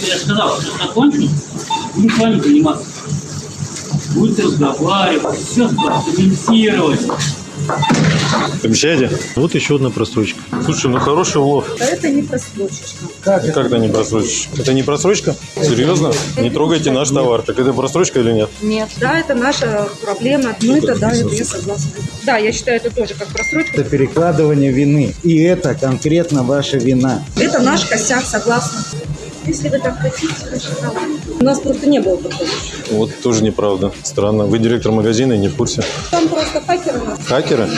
Я сказал, что закончим, будем с вами заниматься. Будете разговаривать, все комментировать. Обещаете? Вот еще одна просрочка. Слушай, ну хороший улов. А это не просрочечка. Как это не просрочка? Это не просрочка? Серьезно? Не трогайте наш товар. Так это просрочка или нет? Нет. Да, это наша проблема. Ну, это да, это я согласна. Да, я считаю это тоже как просрочка. Это перекладывание вины. И это конкретно ваша вина. Это наш косяк, согласна. Если вы так хотите, да. У нас просто не было такого. Вот тоже неправда. Странно. Вы директор магазина и не в курсе. Там просто хакеры нас. Хакеры?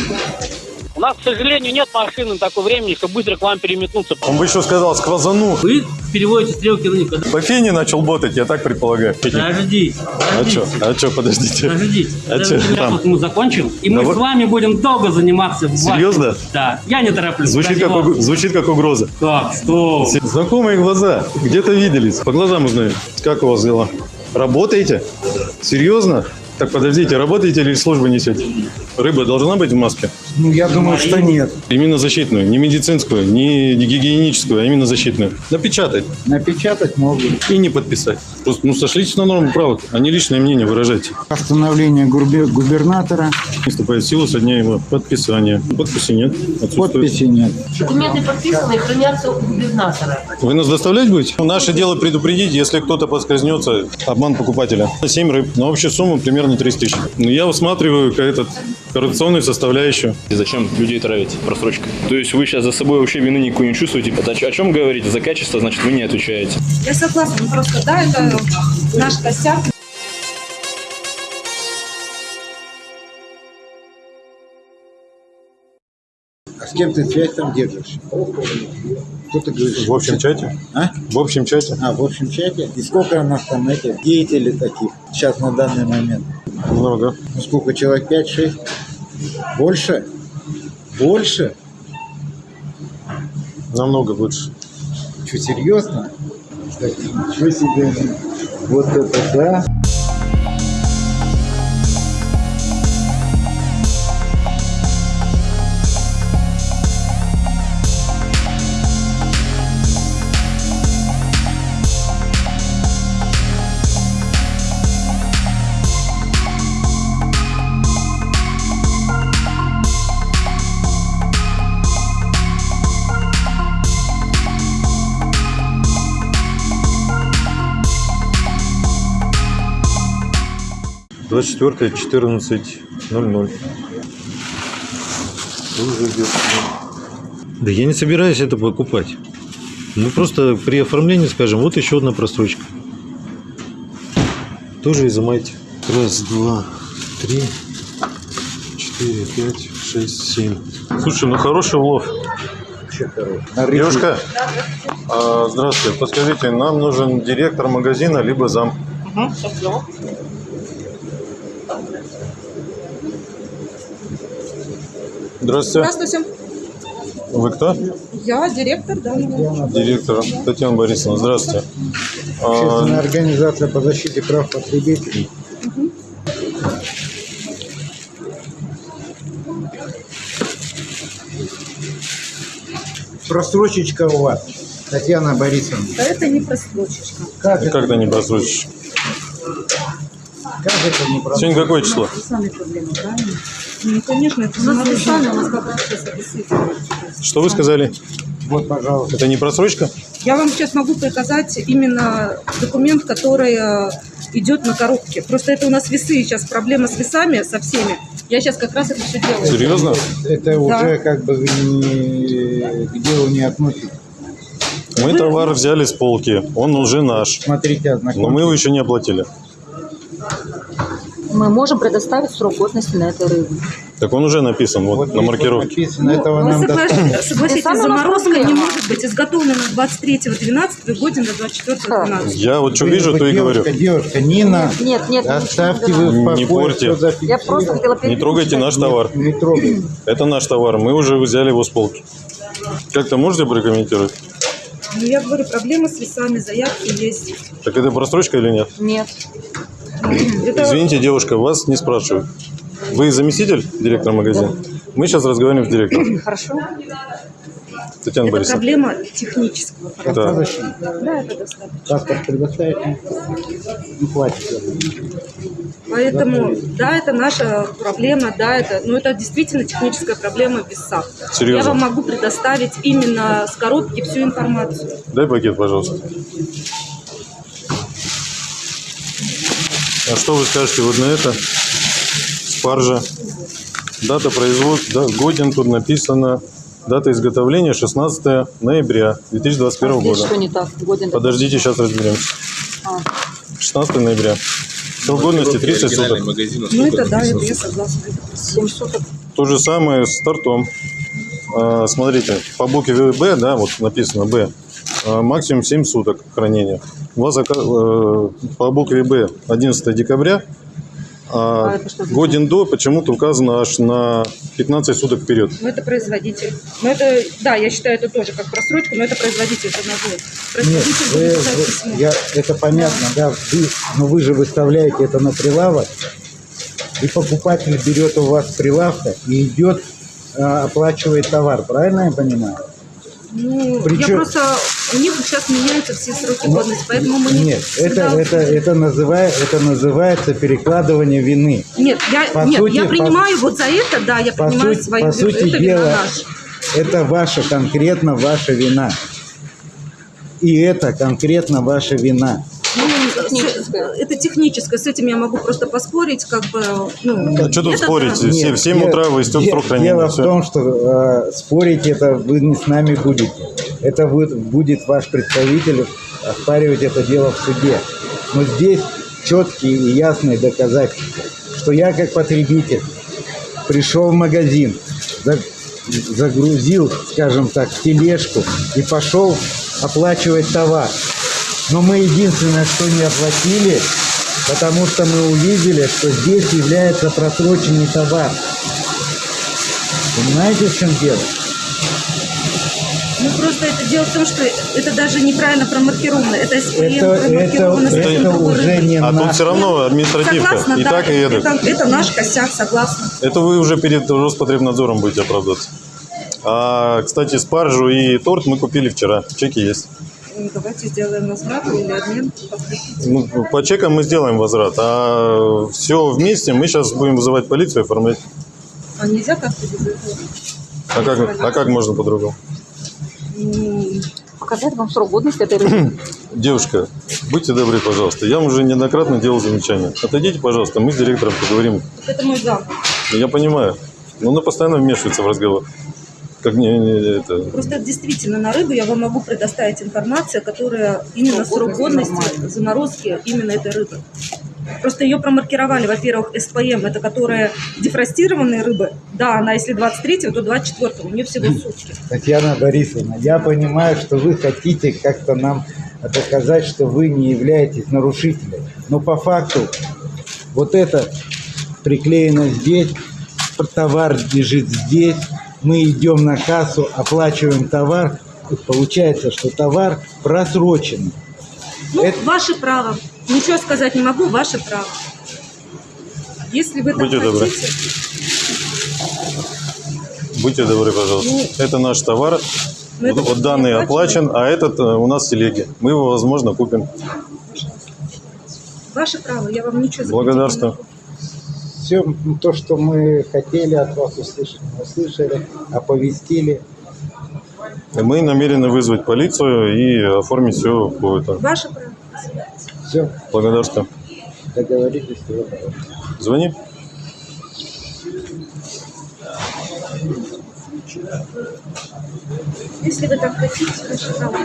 У нас, к сожалению, нет машины такого времени, чтобы быстро к вам переметнуться. Он бы еще сказал, сквозану. Вы переводите стрелки на них. По фене начал ботать, я так предполагаю. Подождите, А подождите. что? А что, подождите. Подождите, А ребята, там? мы закончим, и мы Да с вами будем долго заниматься. Серьезно? Да, я не тороплюсь. Звучит как, уг- звучит как угроза. Так, что? Знакомые глаза. Где-то виделись. По глазам узнаю. Как у вас дела? Работаете? Серьезно? Так, подождите, работаете или службу несете? Рыба должна быть в маске? Ну, я думаю, что нет. Именно защитную, не медицинскую, не гигиеническую, а именно защитную. Напечатать Напечатать могут. и не подписать. Просто, ну, сошлитесь на норму правок, а не личное мнение выражайте. Постановление губер- губернатора. Вступает в силу со дня его подписания. Подписи нет. Отсутствует. Подписи нет. Документы подписаны и хранятся у губернатора. Вы нас доставлять будете? Ну, Наше дело предупредить, если кто-то подскользнется, обман покупателя. 7 рыб, на общую сумму примерно 30 тысяч. Ну, я усматриваю как этот коррупционную составляющую. И Зачем людей травить просрочкой? То есть вы сейчас за собой вообще вины никакой не чувствуете? Это о чё- о чем говорите? За качество, значит, вы не отвечаете. Я согласна, ну просто да, это наш косяк. А с кем ты связь там держишь? Кто ты говоришь? В общем чате? А? В общем чате? А, в общем чате? И сколько у нас там этих деятелей таких сейчас на данный момент? Много. Ну, сколько человек? 5-6? Больше? Больше? Намного больше. Что, серьезно? Так, ничего себе. Вот это да. Двадцать четвертое, четырнадцать ноль ноль. Да я не собираюсь это покупать. Мы просто при оформлении скажем, вот еще одна просрочка. Тоже изымайте. Раз, два, три, четыре, пять, шесть, семь. Слушай, ну хороший улов. Девушка, а, здравствуйте. Подскажите, нам нужен директор магазина, либо зам. Здравствуйте. Здравствуйте. Вы кто? Я директор, да. Директор Татьяна Борисовна. Здравствуйте. А, Общественная организация по защите прав потребителей. Просрочечка у вас, Татьяна Борисовна. А это не просрочечка. Как это, это не просрочечка? Сегодня какое число? Сами проблемы, правильно? Ну, конечно, это у нас сами, у нас как раз сейчас обесценивают. Что вы сказали? Вот, пожалуйста. Это не просрочка? Я вам сейчас могу показать именно документ, который э, идет на коробке. Просто это у нас весы, сейчас проблема с весами, со всеми. Я сейчас как раз это все делаю. Серьезно? Это уже как бы не, к делу не относится. Мы товар взяли с полки. Он уже наш. Смотрите, ознакомьтесь. Но мы его еще не оплатили. Мы можем предоставить срок годности на этой рыбе. Так он уже написан вот, Вот на маркировке. написано, этого Вы нам согла- достаточно. согласитесь, заморозка не может быть изготовлена 23.12 годен до 24.12. Я вот что Вы- вижу, вы то и говорю. девушка, Девушка, Нина, Нет, нет, оставьте вы не в. Не всё Я просто хотела Не трогайте наш товар. Не трогай. Это наш товар. Мы уже взяли его с полки. Как-то можете прокомментировать? Ну, я говорю, проблемы с весами, заявки есть. Так это просрочка или нет? Нет. Это Извините, девушка, вас не спрашивают. Вы заместитель директора магазина? Мы сейчас разговариваем с директором. Хорошо. Татьяна это Борисовна. проблема технического Да. характера. Да, это достаточно. Паспорт предоставить? Ну, хватит. Поэтому, да, это наша проблема, да, это, но это действительно техническая проблема в весах. Серьезно? Я вам могу предоставить именно с коробки всю информацию. Дай пакет, пожалуйста. А что вы скажете вот на это? Спаржа. Дата производства, да, годен тут написано. Дата изготовления 16 ноября 2021 А года. что не так? Годен Подождите, сейчас разберемся. А. 16 ноября. Срок годности 30 суток. Ну это да, это я согласна. 7 суток. То же самое с тортом. А, Смотрите, по букве Б, да, вот написано Б, а, максимум 7 суток хранения. У вас э, по букве Б 11 декабря, а А годен до почему-то указано аж на 15 суток вперед. Ну это производитель. Ну это, да, я считаю это тоже как просрочку, но это производитель это назовет. Нет, Производитель вы- вы- я, это понятно, да, вы, но вы же выставляете это на прилавок, и покупатель берет у вас прилавка и идет, оплачивает товар, правильно я понимаю? Ну, Причем- я просто, у них сейчас меняются все сроки годности, поэтому мы не Нет, это, это, это, называет, это называется перекладывание вины. Нет, я, По нет, сути, я по- принимаю вот за это, да, я По принимаю сути, свою по сути это дела, вина наша. это ваша, конкретно ваша вина. И это конкретно ваша вина. Ну, Техническое. это техническое, с этим я могу просто поспорить, как бы, ну... А что тут спорить? да. В в 7 дело- утра вы истек срок хранения. Дело в всё. том, что э, спорить это вы не с нами будете. Это будет, будет ваш представитель оспаривать это дело в суде. Но здесь четкие и ясные доказательства, что я как потребитель пришел в магазин, за- загрузил, скажем так, тележку и пошел оплачивать товар. Но мы единственное, что не оплатили, потому что мы увидели, что здесь является просроченный товар. Понимаете, в чем дело? Ну, просто это дело в том, что это даже неправильно промаркировано. Это СПМ Это, это, промаркировано с это каким-то уже не А тут все равно административка. Согласна, и да, так, и эдак. это, это наш косяк, согласна. Это вы уже перед Роспотребнадзором будете оправдаться. А, кстати, спаржу и торт мы купили вчера. Чеки есть. Ну, Давайте сделаем возврат или обмен. Ну, по чекам мы сделаем возврат, а все вместе мы сейчас будем вызывать полицию и оформлять. А нельзя как-то без этого? А как, а как можно по-другому? Показать вам срок годности этой рыбы. Девушка, будьте добры, пожалуйста. Я вам уже неоднократно делал замечания. Отойдите, пожалуйста, мы с директором поговорим. Это мой зам. Я понимаю, но она постоянно вмешивается в разговор. Как не, не- это... Просто действительно на рыбу я вам могу предоставить информацию, которая именно Срок срок годности заморозки именно этой рыбы. Просто ее промаркировали, во-первых, СПМ, это которая дефростированные рыбы. Да, она если 23 то 24 у нее всего сутки. Татьяна Борисовна, я понимаю, что вы хотите как-то нам доказать, что вы не являетесь нарушителем. Но по факту вот это приклеено здесь, товар лежит здесь, мы идем на кассу, оплачиваем товар, и получается, что товар просрочен. Ну, Это- ваше право. Ничего сказать не могу, ваше право. Если вы так Будьте добры. хотите, Будьте добры, пожалуйста. Ну, Это наш товар. Вот, вот данный оплачен, а этот э, у нас в телеге. Мы его, возможно, купим. Ваше право, я вам ничего Благодарствую все ну, то, что мы хотели от вас услышать, мы услышали, а оповестили. Мы намерены вызвать полицию и оформить все по этому. Ваше право. Все. Благодарствую. Договорились. Звони. Если вы так хотите, ваши права.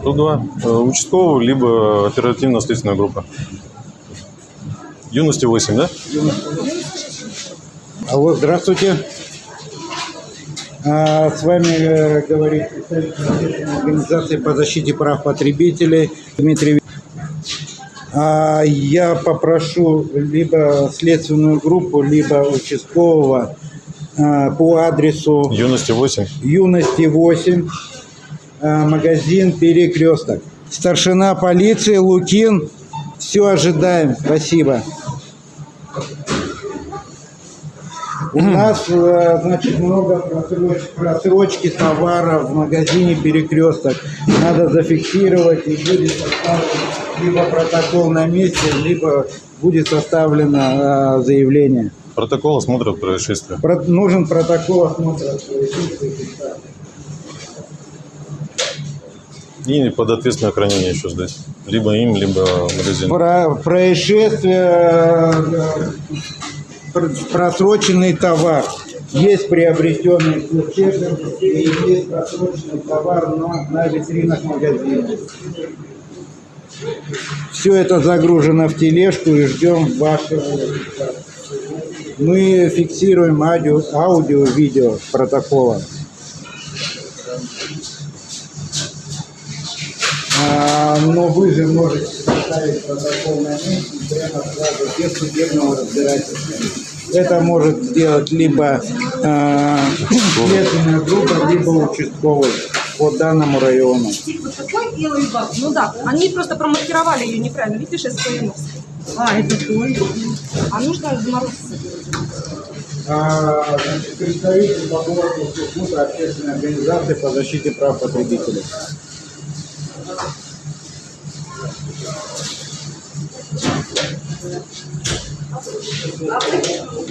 102 э, участковый либо оперативно-следственная группа. Юности 8, да? Алло, здравствуйте. А, С вами э, говорит представитель организации по защите прав потребителей Дмитрий. А я попрошу либо следственную группу, либо участкового а, по адресу Юности 8. Юности 8, а, магазин Перекресток. Старшина полиции Лукин. Все ожидаем. Спасибо. У нас, э, значит, много просроч- просрочки товара в магазине Перекресток. Надо зафиксировать и будет составлен либо протокол на месте, либо будет составлено э, заявление. Протокол осмотра происшествия. Про- нужен протокол осмотра. И под ответственное хранение еще сдать. Либо им, либо магазину. Про происшествие, э, просроченный товар. Есть приобретенный чеком и есть просроченный товар на, на витринах магазина. Все это загружено в тележку и ждем вашего. Мы фиксируем аудио, аудио видео протокола. А, но вы же можете составить протокол на месте прямо сразу без судебного разбирательства. Это может сделать либо э, следственная группа, либо участковый по данному району. Вот такой белый бак. Ну да, они просто промаркировали ее неправильно. Видишь, СПМ. А, это твой. А нужно заморозиться. А, значит, представитель по городу общественной организации по защите прав потребителей.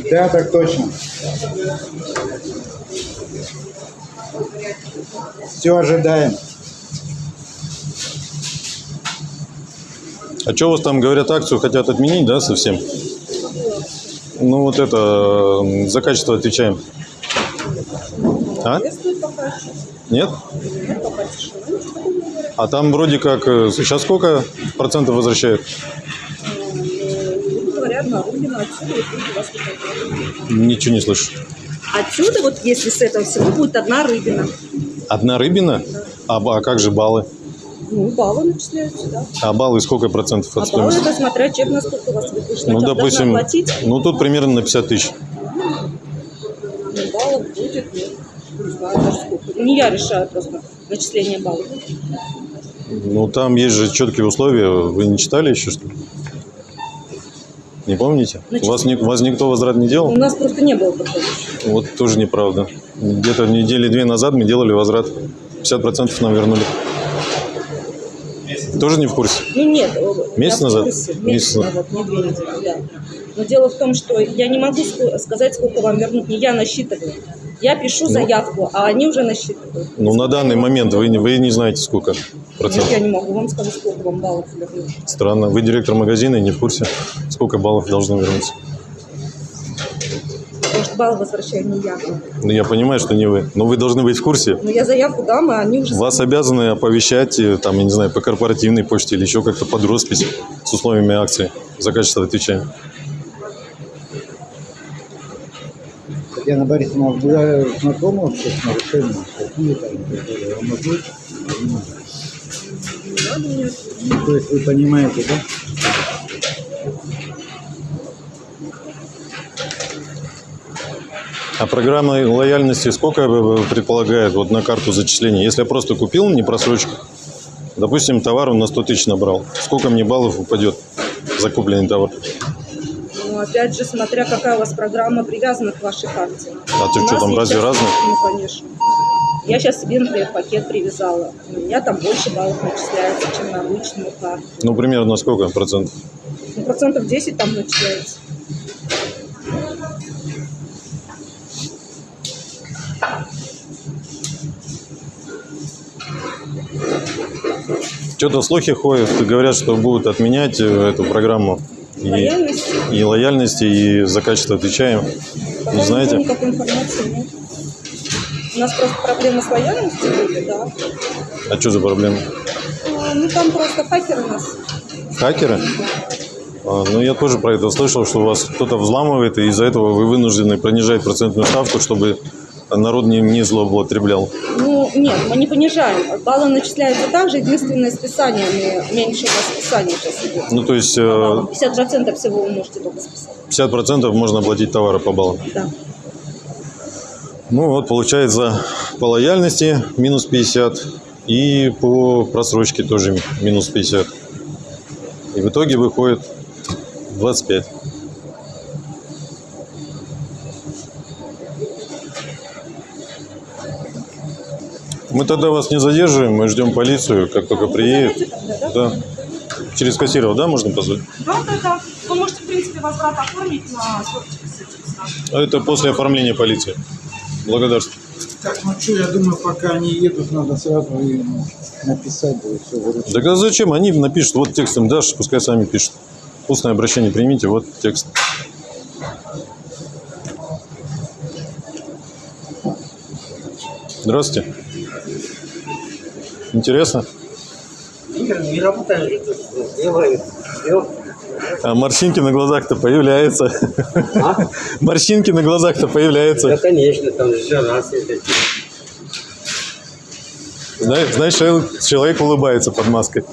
Да, так точно. Все ожидаем. А что у вас там, говорят, акцию хотят отменить, да, совсем? Ну, вот это, за качество отвечаем. А? Нет? А там вроде как, э, сейчас сколько процентов возвращают? Говорят, на Рубина отсюда вот люди вас выходят. Ничего не слышу. Отсюда вот, если с этого всего, будет одна рыбина. Одна рыбина? А, ба- а как же баллы? Ну, баллы начисляются, да. А баллы сколько процентов от А баллы стоимости? это смотря чек, насколько у вас выпущено. Ну, Сначала допустим, платить, ну тут примерно на 50 тысяч. ну, баллов будет, ну, не знаю даже сколько. Не я решаю просто начисление баллов. Ну там есть же четкие условия. Вы не читали еще что ли? Не помните? Значит- Вас, ни- вас никто возврат не У делал? нас просто не было такого. Вот тоже неправда. Где-то недели две назад мы делали возврат. 50% нам вернули. Тоже не в курсе? Ну нет. э, Месяц назад? Месяц Месяц назад. назад, не две недели, да. Но дело в том, что я не могу ск- сказать, сколько вам вернут. Не я насчитываю. Я пишу заявку, а они уже насчитывают. Ну на данный момент вы, не- вы не знаете сколько Нет, процентов. я не могу вам сказать, сколько вам баллов вернут. Странно. Вы директор магазина и не в курсе, сколько баллов должны вернуться. Потому что баллы возвращаю не я. Ну я понимаю, что не вы. Но вы должны быть в курсе. Но я заявку дам, а они уже... Вас обязаны оповещать, э, там, я не знаю, по корпоративной почте или еще как-то под роспись с условиями акции. За качество отвечаем. Татьяна Борисовна, вы знакомы вообще с нарушениями? Какие там, которые вам? Ну, То есть вы понимаете, да? А программа лояльности сколько э, предполагает вот на карту зачисления? Если я просто купил не просрочку, допустим, товар он на 100 тысяч набрал, сколько мне баллов упадет за купленный товар? Опять же, смотря какая у вас программа привязана к вашей карте. А ты У что, там разве разные? Ну, конечно. Я сейчас себе, например, пакет привязала. У меня там больше баллов начисляется, чем на обычную карту. Ну, примерно сколько процентов? Ну, процентов 10 там начисляется. Что-то слухи ходят, говорят, что будут отменять э, эту программу. И, Лояльность? и лояльности, и за качество отвечаем. Пока Не знаете? никакой информации нет. У нас просто проблемы с лояльностью были, да. А что за проблема? А, Ну, там просто хакеры нас. Хакеры? А, ну, я тоже про это слышал, что у вас кто-то взламывает, и из-за этого вы вынуждены понижать процентную ставку, чтобы народ не, не злоупотреблял. Ну, нет, мы не понижаем. Баллы начисляются также, единственное, списание, мы меньше у нас списание сейчас идет. Ну, то есть э, Баллам. 50% всего вы можете только списать. 50% можно оплатить товары по баллам. Да. Ну вот, получается, по лояльности минус 50 и по просрочке тоже минус 50. И в итоге выходит 25. Мы тогда вас не задерживаем, мы ждем полицию, как только приедет. Да. Через кассиров, да, можно позвать? Да, да, да. Вы можете, в принципе, возврат оформить на А это после оформления полиции. Благодарствую. Так, ну что, я думаю, пока они едут, надо сразу им написать, да и все выручить. Так а зачем? Они напишут, вот текстом дашь, пускай сами пишут. Устное обращение примите, вот текст. Здравствуйте. Интересно? Не работаем, делаем. А морщинки на глазах-то появляются. Морщинки на глазах-то Да, появляются. конечно, там же светит. Знаешь, знаешь, человек- улыбается под маской.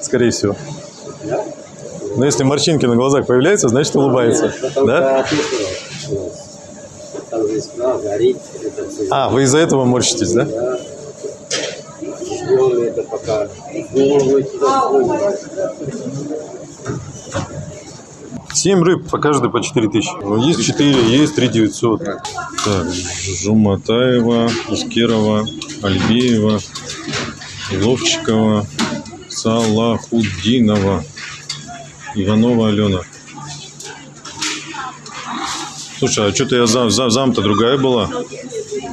Скорее всего. Но если морщинки на глазах появляются, значит улыбается. Потом Да? А, вы из-за этого морщитесь, да? Да. Ждем это пока. Голову туда входит. Семь рыб, по каждой по 4 тысячи. Ну, есть 4, есть 3 900. Так, Жуматаева, Ускерова, Альбеева, Ловчикова, Салахуддинова, Иванова Алена. Слушай, а что-то я зам, зам, зам-то другая была.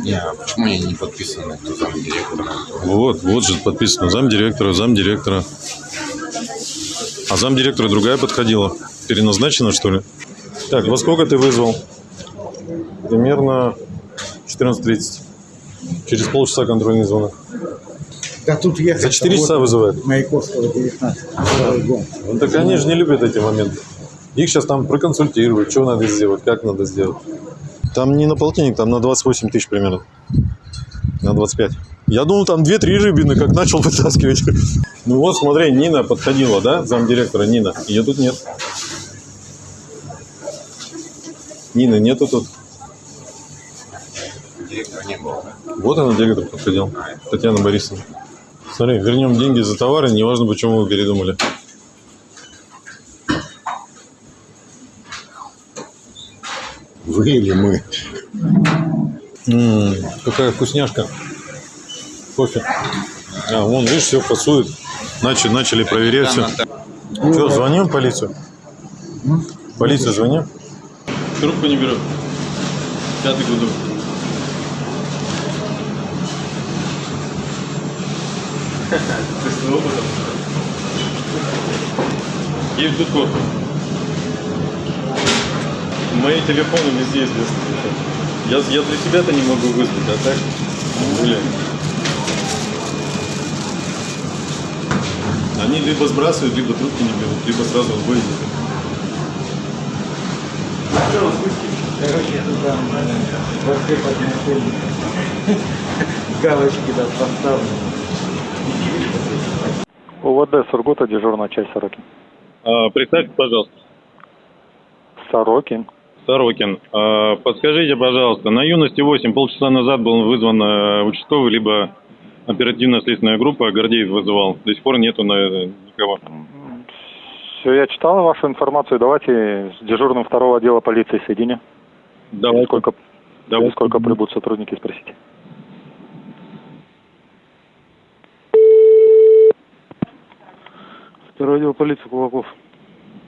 Не, а почему они не подписаны, кто там директор? Вот, вот же подписано. Зам директора, зам директора. А зам директора другая подходила. Переназначена, что ли? Так, во сколько ты вызвал? Примерно 14.30. Через полчаса контрольный звонок. Да тут ехать. За 4 часа вызывают. Маяковского 19. Второй дом. Ну, так они же не любят эти моменты. Их сейчас там проконсультируют, что надо сделать, как надо сделать. Там не на полтинник, там на 28 тысяч примерно. На 25. Я думал, там 2-3 рыбины, как начал вытаскивать. Ну вот, смотри, Нина подходила, да, замдиректора Нина. Ее тут нет. Нины нету тут. Директора не было, да? Вот она, директор подходил. Татьяна Борисовна. Смотри, вернем деньги за товары, неважно, почему вы передумали. Вы или мы? М, какая вкусняшка. Кофе. А, вон, видишь, все фасует. Начали, начали проверять все. Что, звоним в полицию? Полицию звоним? Трубку не беру. Пятый гудок. Ты с опытом? Есть тут Мои телефоны везде известны. Я, я для себя-то не могу вызвать, а так гуляем. Они либо сбрасывают, либо трубки не берут, либо сразу в бой идут. Короче, нормально. Вообще подношение. Галочки да поставлены. УВД Сургута, дежурная часть Сорокин. А, представьте, пожалуйста. Сорокин. Сорокин. А, подскажите, пожалуйста, на юности 8 полчаса назад был вызван э, участковый, либо оперативно-следственная группа, Гордеев вызывал. До сих пор нету на, никого. Все, я читал вашу информацию. Давайте с дежурным второго отдела полиции соедине. Давай. Сколько, Давай. сколько прибудут сотрудники, спросите. Второй отдел полиции Кулаков.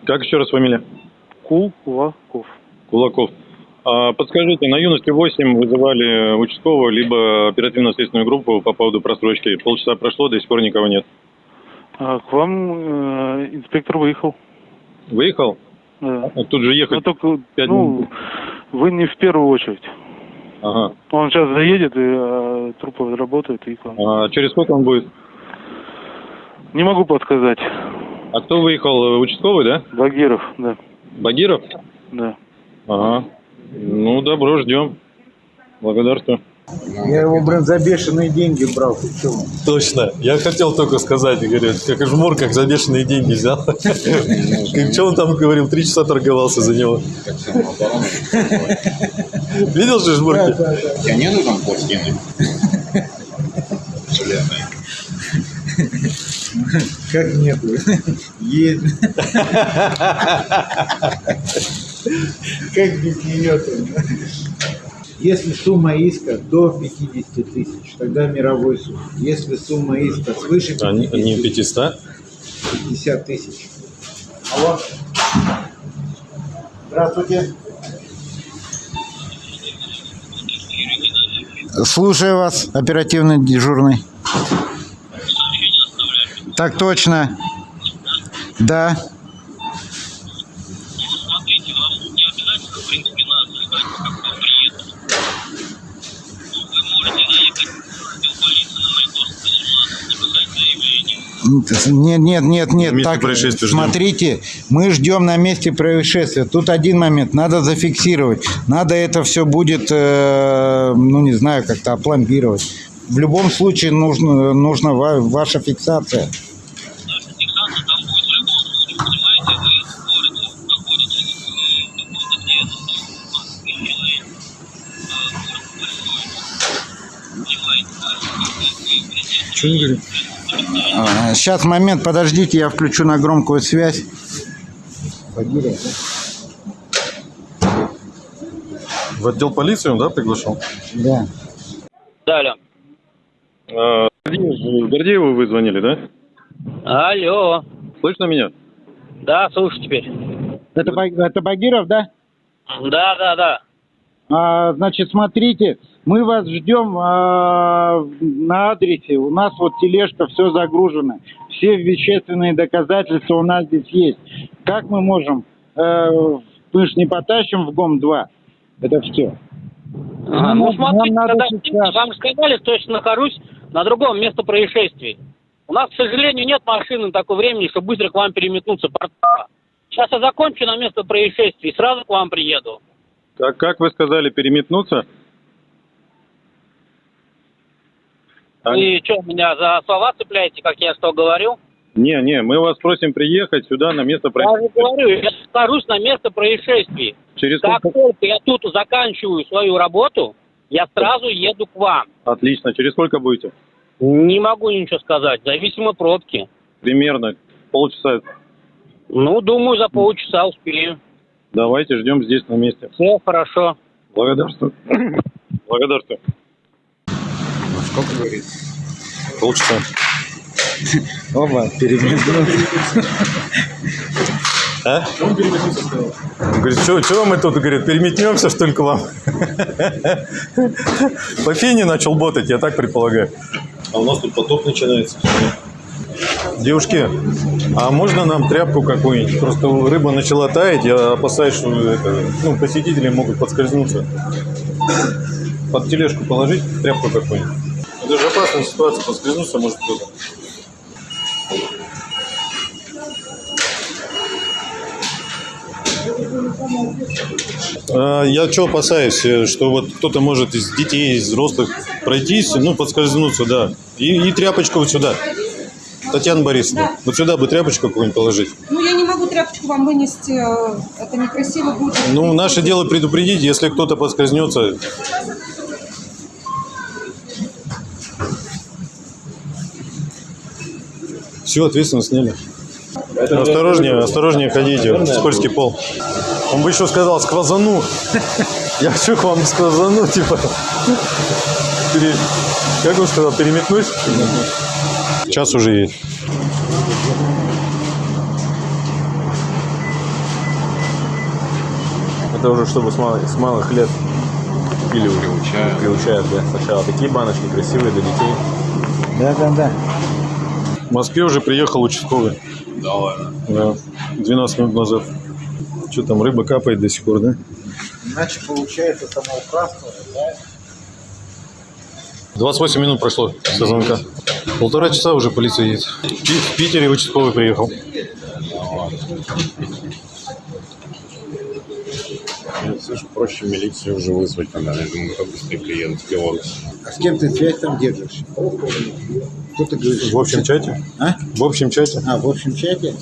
Как еще раз фамилия? Кулаков. Кулаков. А, подскажите, на юности 8 вызывали участкового, либо оперативно-следственную группу по поводу просрочки. Полчаса прошло, до сих пор никого нет. А, к вам э, инспектор выехал. Выехал? Да. А Тут же ехать. Ну, только, пять ну, минут. вы не в первую очередь. Ага. Он сейчас заедет, и э, трупы работают, и. А через сколько он будет? Не могу подсказать. А кто выехал? Участковый, да? Багиров, да. Багиров? Да. Ага. Ну, добро, ждем. Благодарствую. Я его, блин, за бешеные деньги брал. Точно. Я хотел только сказать, говорю, как жмур, как за бешеные деньги взял. Что он там говорил, три часа торговался за него. Видел же жмурки? Тебя нету там пластины? Как нет? Есть. Как без нее Если сумма иска до 50 тысяч, тогда мировой суд. Если сумма иска свыше А не 50 не 500? 50 тысяч. Алло. Здравствуйте. Слушаю вас, оперативный дежурный. Так точно. Да. Нет, нет, нет, нет. Место Так, происшествия ждем. смотрите, мы ждем на месте происшествия. Тут один момент, надо зафиксировать. Надо это все будет, э, ну не знаю, как-то опломбировать. В любом случае нужно, нужна ва- ваша фиксация. Говорит? Сейчас, момент, подождите, я включу на громкую связь. В отдел полиции он, да, приглашал? Да. Далее. А, Гордееву вы звонили, да? Алло. Слышно меня? Да, слушай теперь. Это, это Багиров, да? Да, да, да. А, значит, смотрите, мы вас ждем а, на адресе. У нас вот тележка, все загружено. Все вещественные доказательства у нас здесь есть. Как мы можем? Э, мы ж не потащим в ГОМ-2. Это все. Нам- ну, нам смотрите, надо когда сейчас. вам сказали, что я нахожусь на другом месте происшествий. У нас, к сожалению, нет машины на такое времени, чтобы быстро к вам переметнуться. Сейчас я закончу на место происшествия и сразу к вам приеду. Как, как вы сказали, переметнуться? А, Вы что, меня за слова цепляете, как я что говорю? Не, не, мы вас просим приехать сюда на место Я происшествия. говорю, я нахожусь на место происшествий. Через Как сколько? только я тут заканчиваю свою работу, я сразу еду к вам. Отлично. Через сколько будете? Не могу ничего сказать, зависимо пробки. Примерно полчаса. Ну, думаю, за полчаса успею. Давайте ждем здесь на месте. Все хорошо. Благодарствую. Благодарствую. Сколько говорит? Полчаса. Оба, переметнулись. А? Говорит, что мы тут, говорит, переметнемся, что ли, к вам? По фене начал ботать, я так предполагаю. А у нас тут потоп начинается. Девушки, а можно нам тряпку какую-нибудь? Просто рыба начала таять, я опасаюсь, что это, ну, посетители могут подскользнуться. Под тележку положить тряпку какую-нибудь. Это же опасная ситуация, подскользнуться может кто-то. А, Я что опасаюсь, э, что вот кто-то может из детей, из взрослых пройтись, ну, подскользнуться, да. И, и тряпочку вот сюда. Татьяна Борисовна, вот сюда бы тряпочку какую-нибудь положить. Ну, я не могу тряпочку вам вынести, э, это некрасиво будет. Ну, наше дело предупредить, если кто-то подскользнется. Все, ответственность сняли. Осторожнее, осторожнее ходите, скользкий пол. Он бы еще сказал, сквозану. Я хочу к вам сквозану, типа. Как он сказал, переметнусь? Час уже есть. Это уже чтобы с малых, с малых лет пили уже. Приучают. Приучают, да. Сначала такие баночки красивые для детей. Да-да-да. В Москве уже приехал участковый. Да ладно. Да, 12 минут назад. Что там, рыба капает до сих пор, да? Иначе получается самоуправство, да? 28 минут прошло со звонка. Полтора часа уже полиция едет. В Пи- В Питере участковый приехал. Слушай, проще милицию уже вызвать тогда. Я думаю, кто быстрее в Беларусь. А с кем ты связь там держишь? Кто ты говоришь? В общем чате? А? В общем чате. А, в общем чате?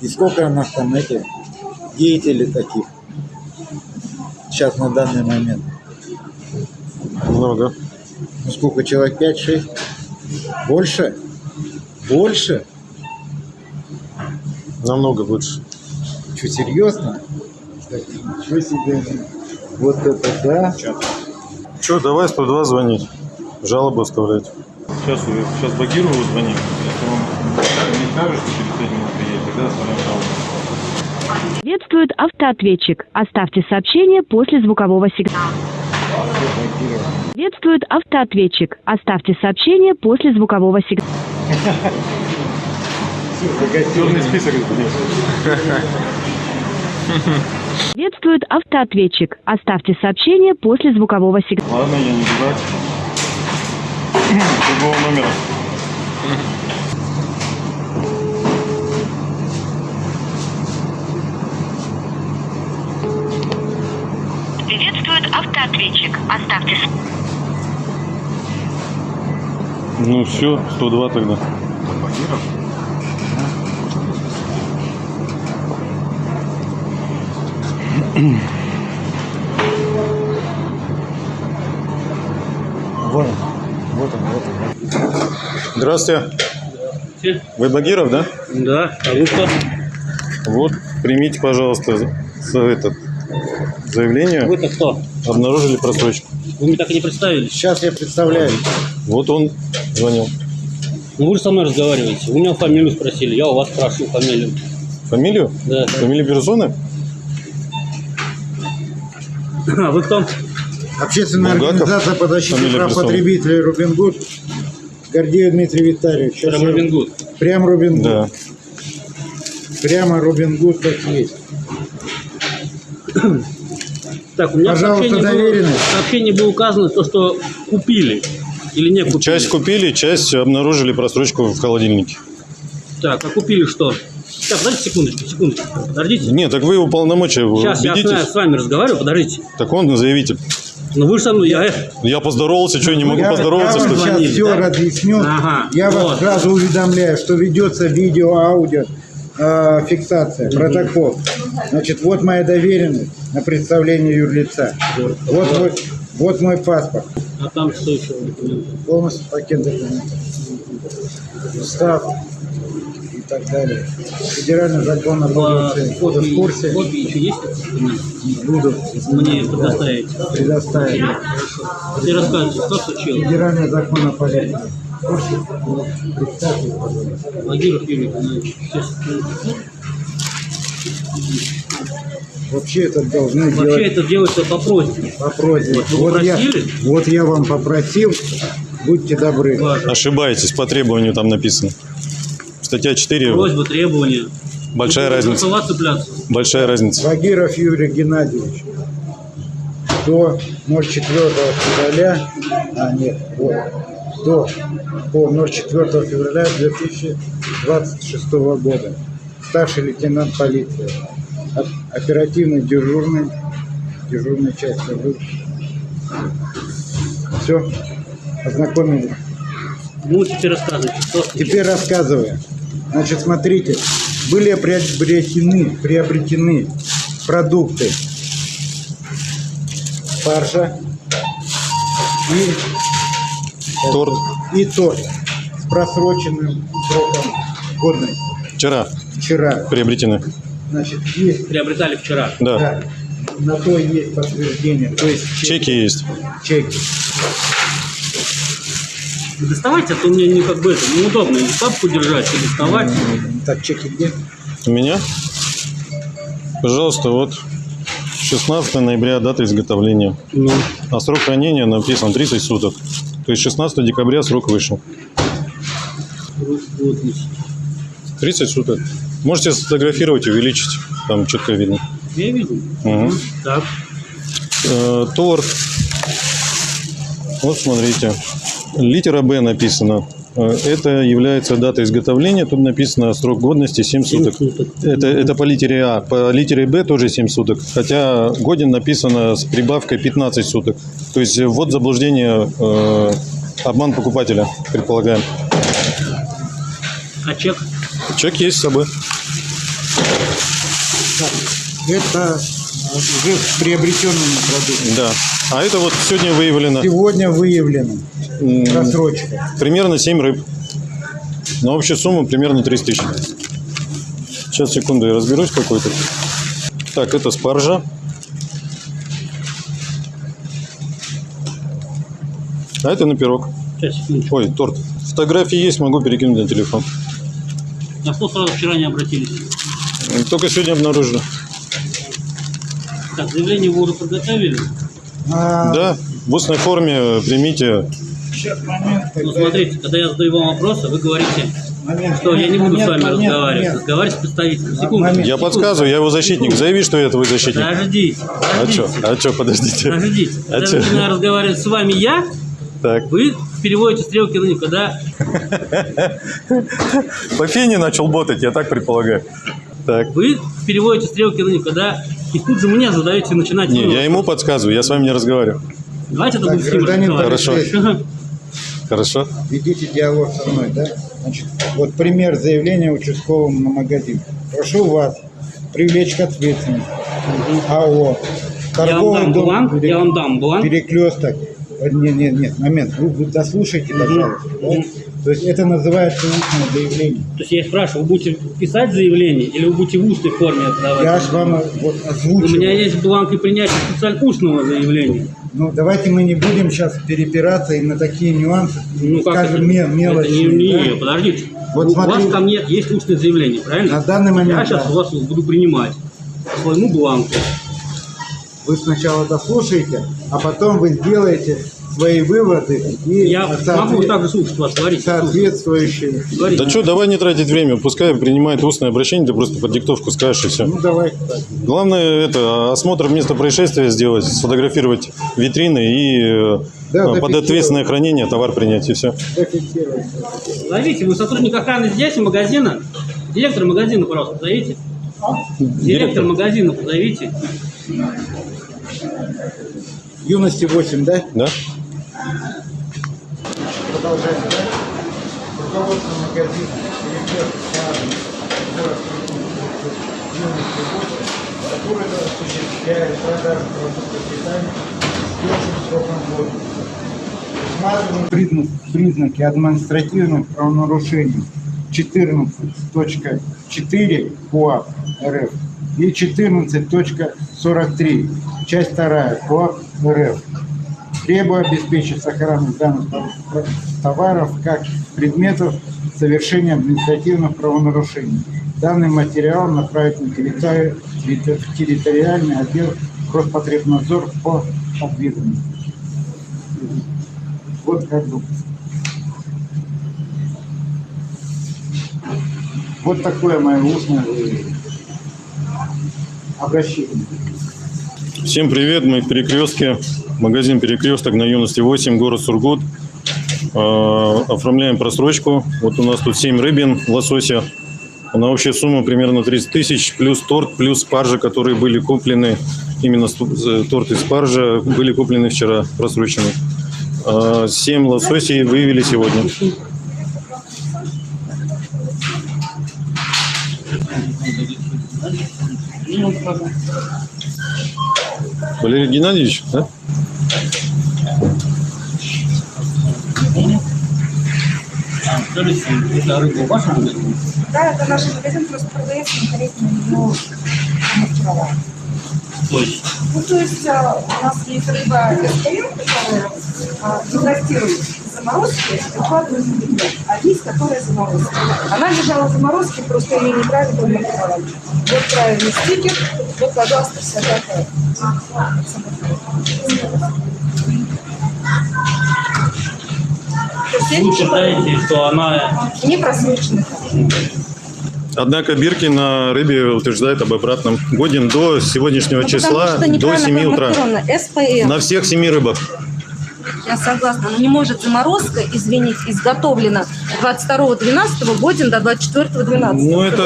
И сколько у нас там эти деятелей таких? Сейчас на данный момент. Много. Ну сколько, человек 5-6? Больше? Больше? Намного больше. Что, серьезно? Так, Ничего себе. Вот это да. Че, давай 102 звонить. Жалобу оставлять. Сейчас, сейчас Багирову звоним. Если он не скажет, что через 5 минут приедет, тогда оставляем жалобу. Приветствует автоответчик. Оставьте сообщение после звукового сигнала. Приветствует автоответчик. Оставьте сообщение после звукового сигнала. Черный список. Приветствует автоответчик. Оставьте сообщение после звукового сигнала. Ладно, я не дурак. Другого номера. Приветствует автоответчик. Оставьте Ну все, 102 тогда. Вот он, вот он, вот он. Здравствуйте. Вы Багиров, да? Да, а вы кто? Вот, примите, пожалуйста, за этот заявление. Вы-то кто? Обнаружили просрочку. Вы мне так и не представились. Сейчас я представляю. Вот он звонил. Ну вы же со мной разговариваете. Вы меня фамилию спросили, я у вас спрашиваю фамилию. Фамилию? Да. Фамилию персоны? А вы кто? Общественная Булгаков. организация по защите Фамилия прав персоны. потребителей Робин Гуд. Гордеев Дмитрий Витальевич. Сейчас Прям я- Робин Гуд. Прям Робин Гуд. Да. Прямо Робин Гуд как есть. Так, у меня Пожалуйста, в сообщении было, в сообщении было указано то, что купили или не купили. Часть купили, часть обнаружили просрочку в холодильнике. Так, а купили что? Так, подождите секундочку, секундочку. Подождите. Нет, так вы уполномочия Сейчас я убедитесь. с вами разговариваю, подождите. Так он заявитель. Ну вы же со мной, я... э, Я поздоровался, что, не могу я, поздороваться, я вам сейчас Звонили, все да? разъясню. Ага, я вас вот. сразу уведомляю, что ведется видео, аудио, э, фиксация, протокол. Значит, вот моя доверенность на представление юрлица. Вот мой, вот мой паспорт. А там что еще? Полностью пакет документов. Устав и так далее. Федеральный закон о полиции. Вы в курсе? Копии еще есть? Буду Мне предоставить. предоставить. Ты рассказывай, что случилось? Федеральный закон о полиции. Владимир. Вообще это должны Вообще делать это делается по просьбе. по просьбе. Вот Вот я, вот я вам попросил, будьте добры. Важно. Ошибаетесь, по требованию там написано. Статья 4, Просьба, требования. большая Вы будете разница. цепляться. Большая разница. Багиров Юрий Геннадьевич. До 04 февраля, а нет, вот, до по 04 февраля 2026 года. Старший лейтенант полиции. Оперативный дежурный, дежурной части. Все, ознакомились. Ну, теперь рассказывайте, что Теперь рассказываю. Значит, смотрите, были приобретены, приобретены продукты фарша и Торт. и торт с просроченным сроком годности. Вчера Вчера. приобретены. Значит, есть, приобретали вчера. Да. да, на то есть подтверждение, то есть Чеки есть. чеки. Вы доставайте, а то мне не как бы это неудобно и папку держать, и доставать. Так, чеки где? У меня? Пожалуйста, вот 16 ноября дата изготовления. Ну, А срок хранения написан 30 суток. То есть 16 декабря срок вышел. вот, 30 суток. Можете сфотографировать, увеличить. Там четко видно. я вижу. Мгм. Так, Э, торт. Вот смотрите. Литера Б написано. Э, Это является дата изготовления. Тут написано срок годности 7 суток. Это, это по литере А. По литере Б тоже 7 суток. Хотя годен написано с прибавкой 15 суток. То есть ввод заблуждения, э, обман покупателя, предполагаем. А чек? Чек есть с собой. Это уже приобретенными продуктами. Да. А это вот сегодня выявлено Сегодня выявлено просрочка. примерно 7 рыб. На общую сумму примерно 30 тысяч. Сейчас, секунду, я разберусь какой-то. Так, это спаржа. А это на пирог. Сейчас. Ой, торт. Фотографии есть, могу перекинуть на телефон. На что сразу вчера не обратились? Только сегодня обнаружили. Так, заявление вы уже подготовили? А, Да, в устной форме примите. Сейчас момент, Ну, смотрите, когда я задаю вам вопросы, вы говорите, момент, что я не буду момент, с вами момент, разговаривать. момент. Разговаривать с представителем. Секунду. момент. Я подсказываю, я его защитник. Заяви, что это вы защитник. Подождите, А подождите. что? А что, подождите. Подождите. А Когда чё? начинаю разговаривать с вами я, Так. вы переводите стрелки на них, когда По фене начал ботать, я так предполагаю. Так. вы переводите стрелки на них, когда и тут же мне задаете начинать. Не, я ему подсказываю, я с вами не разговариваю. Давайте это Так, будем с ним гражданин разговаривать. Хорошо. Хорошо? Ведите диалог со мной, да? Значит, вот пример заявления участковому на магазин. Прошу вас привлечь к ответственности. АО. Я вам Торговый дам дом бланк, Пере- я вам дам бланк. Перекресток. Нет, нет, нет, момент. Вы, вы дослушайте, пожалуйста. да? То есть это называется устное заявление. То есть я спрашиваю, вы будете писать заявление или вы будете в устной форме это давать? Я же вам вот У озвучил. меня есть бланк и принятие специально устного заявления. Ну, давайте мы не будем сейчас перепираться и на такие нюансы, Ну скажем, это? ме- Это мелочные. не, да? не, подождите. Вот у смотри. вас ко мне есть устное заявление, правильно? На данный момент, Я сейчас да. у вас буду принимать по своему бланку. Вы сначала дослушаете, а потом вы сделаете свои выводы и Я соотве- могу также слушать вас, говорите. соответствующие. Говорите. Да что, давай не тратить время, пускай принимает устное обращение, ты просто под диктовку скажешь и все. Ну, давайте так. Главное это осмотр места происшествия сделать, сфотографировать витрины и э, Да, под зафиксировать. ответственное хранение товар принять и все. Зовите, вы сотрудник охраны здесь, магазина? Директор магазина, пожалуйста, позовите. Директор магазина позовите. Юности 8, да? Да? Продолжаем, да? Руководство магазина, Саадов, город Юности 8, который осуществляет продажу продуктов питания с сроком годности. Признак- признаки административных правонарушений 14.4 КОАП РФ и 14.43, часть 2 КОАП РФ. Требую обеспечить сохранность данных товаров как предметов совершения административных правонарушений. Данный материал направить на территориальный отдел Роспотребнадзор по ответственности. Вот как бы. Вот такое мое устное обращение. Всем привет, мы в Перекрестке, магазин Перекресток на Юности 8, город Сургут. Э, Оформляем просрочку. Вот у нас тут 7 рыбин, лосося. На общую сумму примерно 30 тысяч, плюс торт, плюс спаржа, которые были куплены, именно торт и спаржа были куплены вчера, просрочены. 7 лососей выявили сегодня. Валерий Геннадьевич, да? Скажите, это рыба в вашем магазине? Да, это наш магазин просто продается, но корректно его маркировал. То есть, Ну, то есть а, у нас есть рыба СПМ, которая а, дегустирует заморозки, выкладывает в белье, а есть, которая заморозка. Она лежала в заморозке, просто ее неправильно маркировали. Вот правильный стикер, вот, пожалуйста, вся такая. Вы считаете, что она... не просрочена. Однако Бирки на рыбе утверждает об обратном. Годен до сегодняшнего Ну, числа, до неправильно 7 утра. СПМ. На всех семи рыбах. Я согласна, но не может заморозка, извините, изготовлена 22.12 годен до 24.12. Ну, это,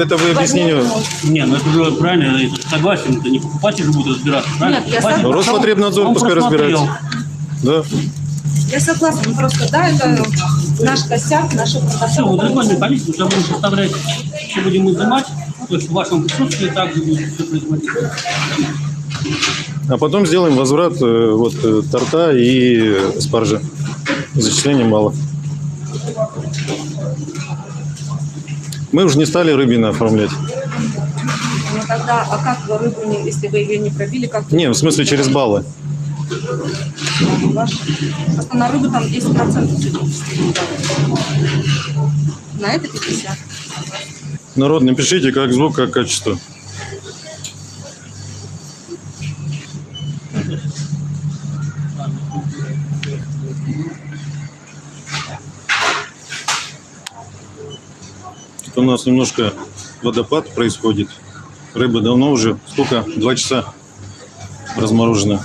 это вы объяснение. Не, ну это же правильно, это согласен, это не покупатель же будет разбираться, правильно? Нет, я согласна. Роспотребнадзор Он пускай разбирается. Да. Я согласна, ну просто да, это наш косяк, наша Все, вот правота. законную комиссию уже будем составлять, все будем изымать, то есть в вашем присутствии также будет все производиться. А потом сделаем возврат э, вот э, торта и спаржи. Зачисления мало. Мы уже не стали рыбины оформлять. Ну тогда, а как вы рыбу, если вы ее не пробили, как Не, в смысле через баллы. Ваш- Просто на рыбу там 10% сегодня. На это 50. Народ, напишите, как звук, как качество. Тут у нас немножко водопад происходит. Рыба давно уже, сколько? Два часа разморожена.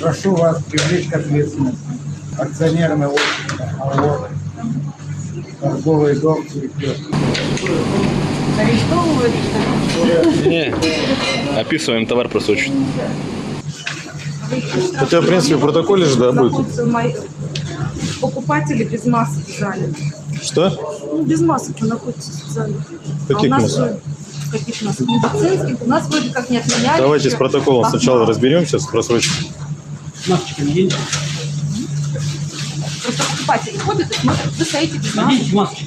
Прошу вас привлечь к ответственности. Акционерное общество АО, торговый дом «Перекресток». Не, описываем товар просрочен. Хотя, в принципе, в протоколе же, да, будет. Покупатели без масок в зале. Что? Ну, без масок вы находитесь в зале. Каких а у нас масок? каких масок? Медицинских. У нас вроде как не отменяли. Давайте с протоколом А, сначала разберемся, с просрочкой. Масочки наденьте. Просто покупатели ходят и смотрят, вы стоите без масок. Наденьте масочки.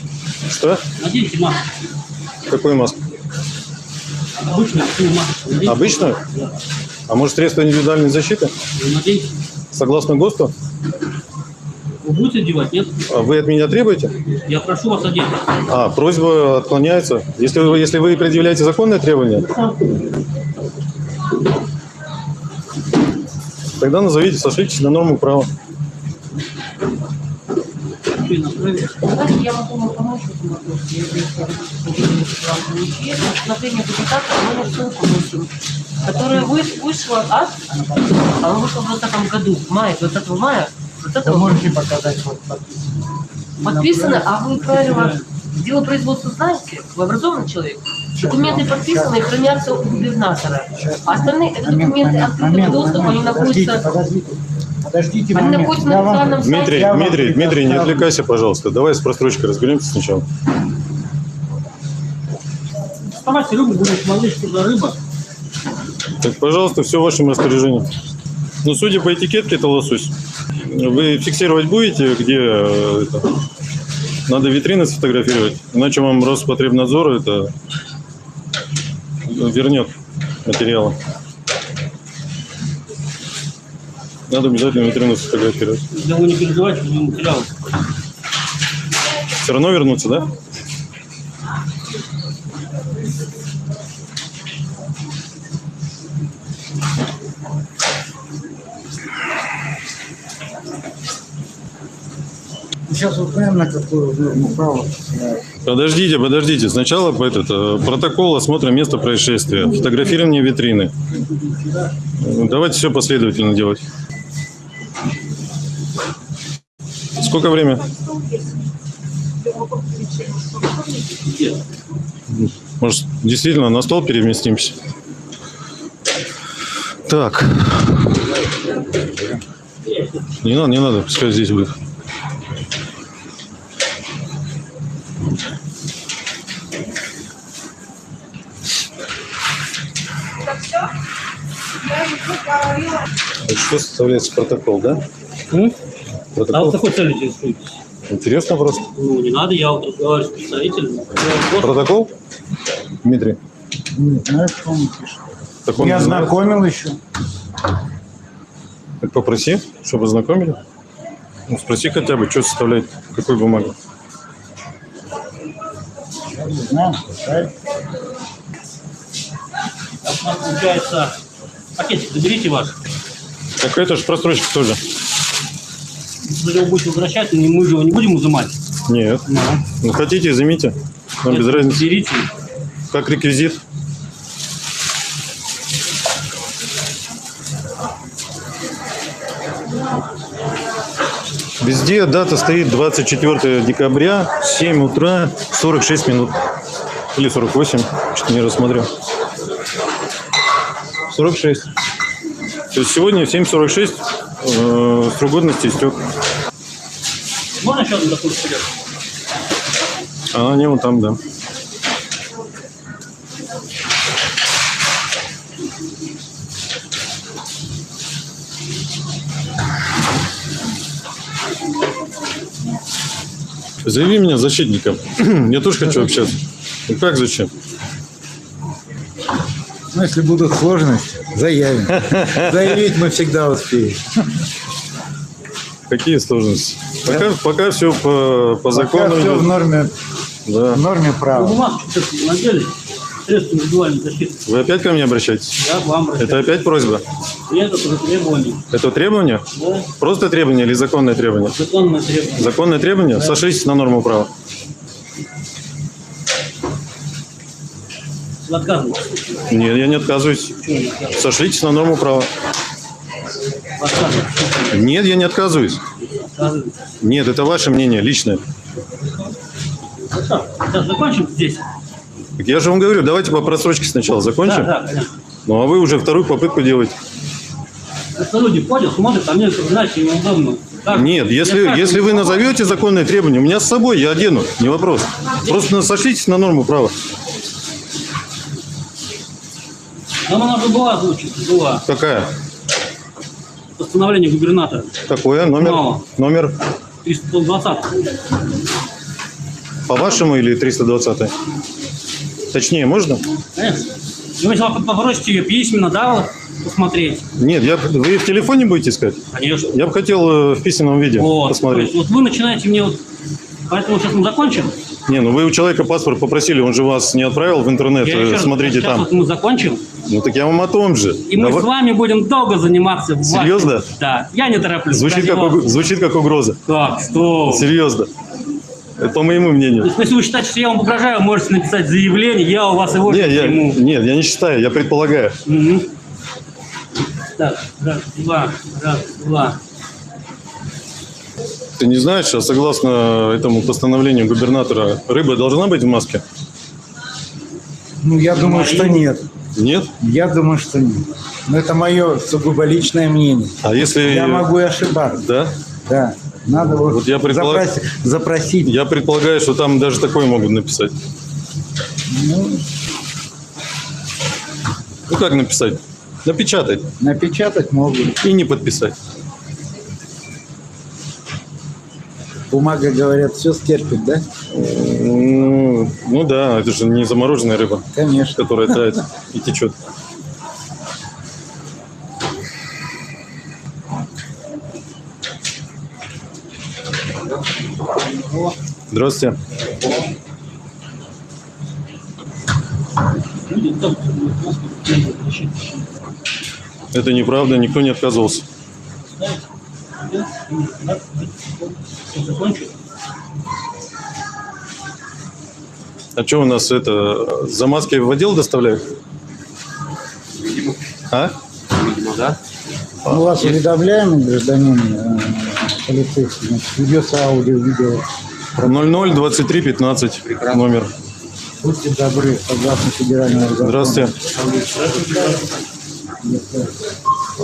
Что? Наденьте маску. Какую маску? Обычную маску. Наденьте. Обычную? А может средство индивидуальной защиты? Наденьте. Согласно ГОСТу? Вы будете одевать, нет? А Вы от меня требуете? Я прошу вас одеть. А, просьба отклоняется. Если вы, если вы предъявляете законные требования, тогда назовите, сошлитесь на норму права. Знаете, я могу вам помочь в этом вопросе. Я здесь Рассмотрение депутата номер ссылку вносим, которая вы- вышла от... Она вышла в 2020 году, в мае, 20 мая. 20 Вы можете показать вот подписано. Подписано, а вы правила дело производства знаете? Вы образованный человек? Документы подписаны и хранятся у губернатора. А остальные это документы открытого доступа, они находятся... подождите. Подождите Они момент. находятся на официальном сайте. Дмитрий, вам Дмитрий, Дмитрий, не отвлекайся, пожалуйста. Давай с просрочкой разберемся сначала. Вставайте рыбу, будем смотреть, что за рыба. Так, пожалуйста, все в вашем распоряжении. Ну, судя по этикетке, это лосось. Вы фиксировать будете, где э, это? Надо витрины сфотографировать, иначе вам Роспотребнадзор это вернет материалы. Надо обязательно витрину сфотографировать. Да вы не переживайте, вы материалы. Все равно вернуться, да? Сейчас узнаем, на какую норму ссылается. Подождите, подождите. Сначала этот, э, протокол осмотра места происшествия, фотографирование витрины. Давайте все последовательно делать. Сколько время? Может, действительно на стол переместимся? Так. Не надо, не надо, пускай здесь будет. Что составляется протокол, да? А Протокол. вот какой целью интересуетесь? Интересно просто. Ну, не надо, я вот разговариваю с представителем. Протокол? Дмитрий. Не знаю, что он пишет. Так он Я не знает. знакомил еще. Так попроси, чтобы ознакомили. Ну, спроси хотя бы, что составляет, какой бумаги. Я не знаю, пускай. Так, у нас получается, пакетик заберите ваш. Так это же просрочка тоже. Если его будете возвращать, мы же его не будем изымать. Нет. Ну, хотите, изымите. Нам без разницы. Берите. Как реквизит. Везде дата стоит 24 декабря, 7 утра, 46 минут. Или 48, что-то не рассмотрел. 46. То есть сегодня в 7.46 э, срок годности истек. Можно еще одну такую вперед? А они вон там, да. Заяви меня защитником. Я тоже хочу общаться. Ну как зачем? Ну, если будут сложности, заявим. Заявить мы всегда успеем. Какие сложности? Пока, пока все по, по закону. все идет. в норме, Да. в норме Вы права. бумажку все-таки надели? Средства индивидуальной защиты. Вы опять ко мне обращаетесь? Я к вам обращаюсь. Это опять просьба? И это требование. Это требование? Да, Просто требование или законное требование? законное требование. Законное требование? Сошлитесь на норму права. Отказываетесь. Нет, я не отказываюсь. Сошлитесь на норму права. Нет, я не отказываюсь. Нет, это ваше мнение, личное. Ну что, сейчас закончим здесь? Так я же вам говорю, давайте по просрочке сначала закончим. Да, да, конечно. Ну а вы уже вторую попытку делаете. Просто люди ходят, смотрят, а мне, знаете, неудобно. Так, Нет, если, я если вы назовете законное требование, у меня с собой, я одену, не вопрос. Просто сошлитесь на норму права. Нам она уже была озвучена, была. Какая? Постановление губернатора. Какое? Номер? Мало. Номер 320. по вашему или 320? Точнее, можно? Конечно. Ну, если вы попросите ее письменно, да, вот, посмотреть. Нет, я, вы в телефоне будете искать? Конечно. Я бы хотел э, в письменном виде Вот, посмотреть. есть вот вы начинаете мне вот... Поэтому сейчас мы закончим. Не, ну вы у человека паспорт попросили, он же вас не отправил в интернет, Я э, еще смотрите там. вот мы закончим, Ну так я вам о том же. и мы Давай- с вами будем долго заниматься. Серьезно? Да. Я не тороплюсь. Звучит как, уг- звучит как угроза. Так, что? Серьезно. Это по моему То мнению. есть, если вы считаете, что я вам угрожаю, можете написать заявление, я у вас его Нет, я, приму. нет, я не считаю, я предполагаю. Мгм. Так, раз, два, раз, два. Ты не знаешь, а согласно этому постановлению губернатора, рыба должна быть в маске? Ну, я думаю, что нет. Нет? Я думаю, что нет. Но это мое сугубо личное мнение. А если... Я могу и ошибаться. Да? Да. Надо вот, Вот я предполагаю- запроси- запросить. Я предполагаю, что там даже такое могут написать. Ну, Ну как написать? Напечатать напечатать могут. и не подписать. Бумага, говорят, все стерпит, да? Ну, ну да, это же не замороженная рыба, Конечно. которая тает и течет. Здравствуйте. Это неправда, никто не отказывался. Все закончили. А что у нас это, за маски в отдел доставляют? А? Видимо, да. Ну, у вас уведомляемый гражданин э, полицейский, значит, ведется аудио, видео. 00 23 15 номер. Будьте добры, согласно федеральному закону. Здравствуйте.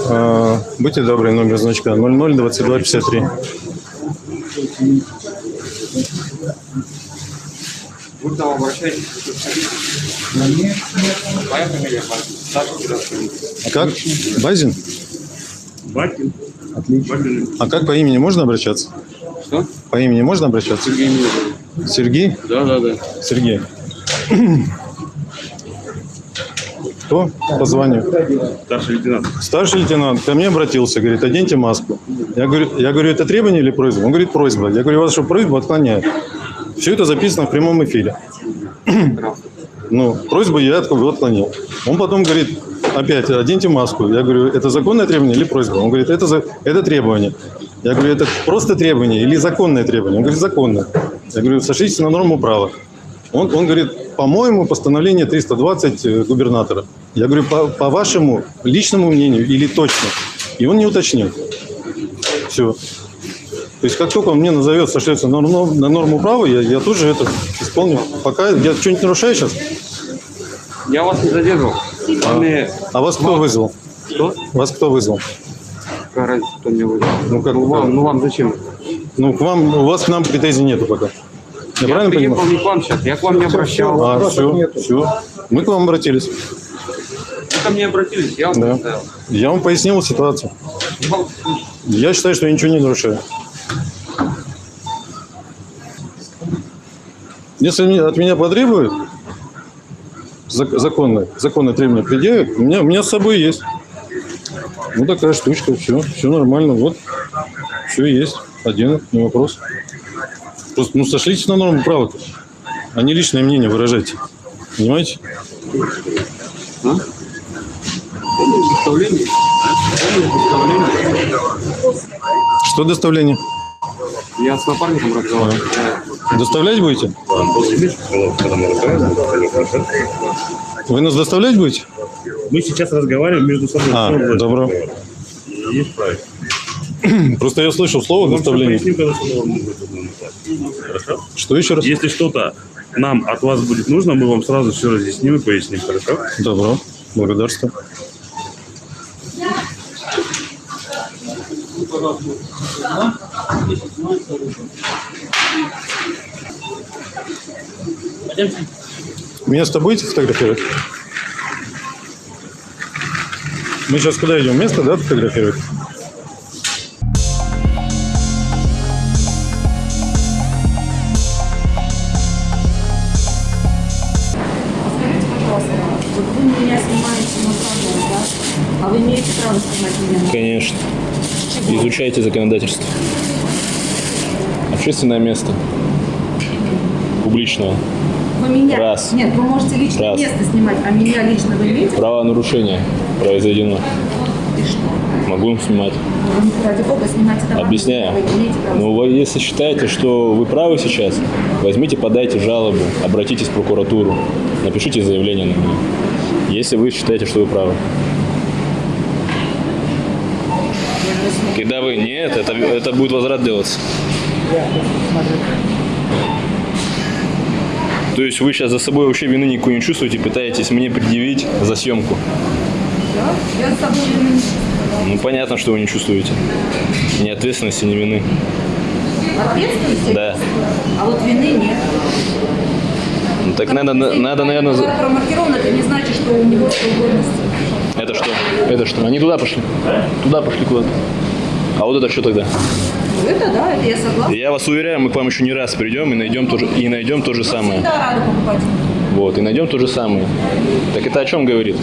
А, будьте добры, номер значка 00 22 53. Вы там обращаетесь, моя фамилия Базин, старший гражданин. Как? Базин? Бакин. Отлично. А как по имени можно обращаться? Что? По имени можно обращаться? Сергей Милович. Сергей? Да, да, да. Сергей. Кто по званию? Старший лейтенант. Старший лейтенант ко мне обратился, говорит, оденьте маску. Я говорю, я говорю, это требование или просьба? Он говорит, просьба. Я говорю, вашу просьбу отклоняют. Все это записано в прямом эфире. Ну, просьбу я от- отклонил. Он потом говорит, опять, оденьте маску. Я говорю, это законное требование или просьба? Он говорит, это, за- это требование. Я говорю, это просто требование или законное требование? Он говорит, законное. Я говорю, сошлитесь на норму права. Он, он говорит, по-моему, постановление 320 э, губернатора. Я говорю, по, по вашему личному мнению или точно? И он не уточнил. Все. То есть как только он мне назовет, сошлется на, норм- на норму права, я, я тут же это исполню. Пока я что-нибудь нарушаю сейчас? Я вас не задерживал. А, а вас кто вызвал? Что? Вас кто вызвал? Какая разница, кто меня вызвал? Ну, как ну, вам, ну вам зачем? Ну, к вам, у вас к нам претензий нету пока. Я, Я правильно приехал понимаю? не к вам сейчас, я к вам не обращался. А, все, все. Мы к вам обратились. Вы ко мне обратились, я вам Да. представил. Я вам пояснил ситуацию. Я считаю, что я ничего не нарушаю. Если от меня потребуют, зак- законное, законное требование предъявят, у меня, у меня с собой есть. Ну, такая штучка, все, все нормально, вот, все есть, один, не вопрос. Просто, ну, сошлитесь на норму права, а не личное мнение выражайте. Понимаете? А? Доставление? Что доставление? Я с напарником разговаривал. Доставлять будете? Вы нас доставлять будете? Мы сейчас разговариваем между собой. А, добро. Есть правильно. Просто я слышал слово Вам когда что. Хорошо? Еще раз? Если что-то нам от вас будет нужно, мы вам сразу все разъясним и поясним, хорошо? Добро. Благодарствую. Место будете фотографировать? Мы сейчас куда идем? Место, да, фотографировать? Конечно. Изучайте законодательство. Общественное место. Публичное. Вы меня... Раз. Нет, вы можете личное Раз. место снимать, а меня лично вы имеете? Правонарушение произведено. И что? Могу снимать. Вы, ради бога, снимайте домой. Объясняю. Ну, вы, если считаете, что вы правы сейчас, возьмите, подайте жалобу, обратитесь в прокуратуру, напишите заявление на меня. Если вы считаете, что вы правы. Когда вы нет, это, это будет возврат делаться. То есть вы сейчас за собой вообще вины никакой не чувствуете, пытаетесь мне предъявить за съемку. Да? Я с собой вины не чувствую. Ну понятно, что вы не чувствуете. Ни ответственности, ни вины. Ответственности? Да. А вот вины нет. Ну так надо, надо, наверное, за- Когда промаркирован, это не значит, что у него. Это что? Это что? Они туда пошли? Туда пошли куда-то. А вот это что тогда? Ну, это да, это я согласна. Я вас уверяю, мы к вам еще не раз придем и найдем то же, и найдем то же самое. Всегда рада покупать. Вот, и найдем то же самое. Так это о чем говорит?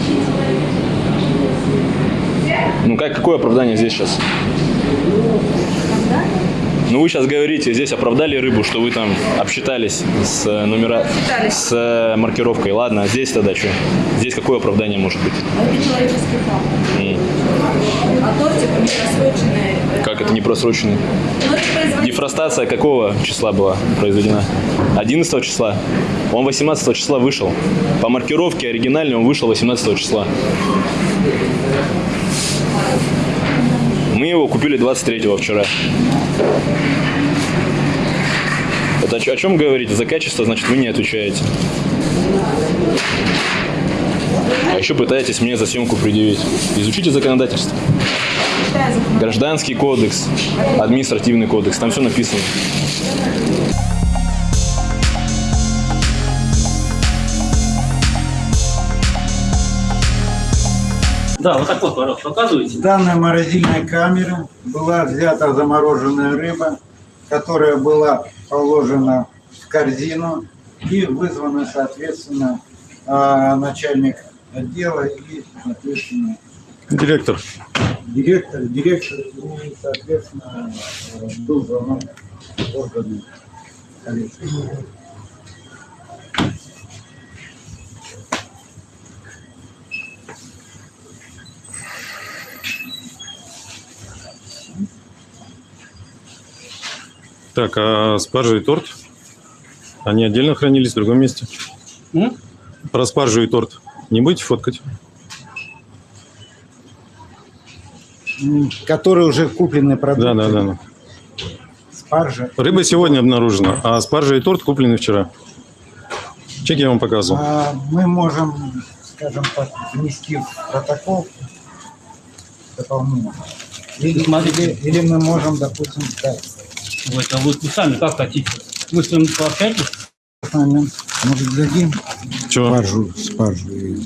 Ну как, какое оправдание здесь сейчас? Ну вы сейчас говорите, здесь оправдали рыбу, что вы там обсчитались с э, номера, Обсчитались. с э, маркировкой. Ладно, а здесь тогда что? Здесь какое оправдание может быть? А это человеческий факт. А тортик не просроченный. Как это не просроченный? Ну, производитель. Дефростация какого числа была произведена? 11 числа. Он 18 числа вышел. По маркировке оригинальной он вышел 18 числа. Мы его купили 23 вчера. Это о чем говорите? За качество, значит, вы не отвечаете. Еще пытаетесь мне за съемку предъявить. Изучите законодательство. Гражданский кодекс, административный кодекс, там все написано. Да, вот так вот, пожалуйста, показывайте. С данной морозильной камеры была взята замороженная рыба, которая была положена в корзину и вызвана, соответственно, а, начальник отдела и, соответственно, Директор. директор, директор и, соответственно, был звонок в органы полиции. Так, а спаржа и торт? Они отдельно хранились в другом месте? М? Про спаржу и торт не будете фоткать? которые уже куплены продукты. Да, да, да. да. Спаржа. Рыба сегодня обнаружена, а спаржа и торт куплены вчера. Чек я вам показывал. А, мы можем, скажем так, внести в протокол дополнительно. Или, или, или мы можем, допустим, да, Вы это вот вы сами как хотите. Вы с ним пообщаетесь? Нами, может, дадим Чего? спаржу, спаржу. и-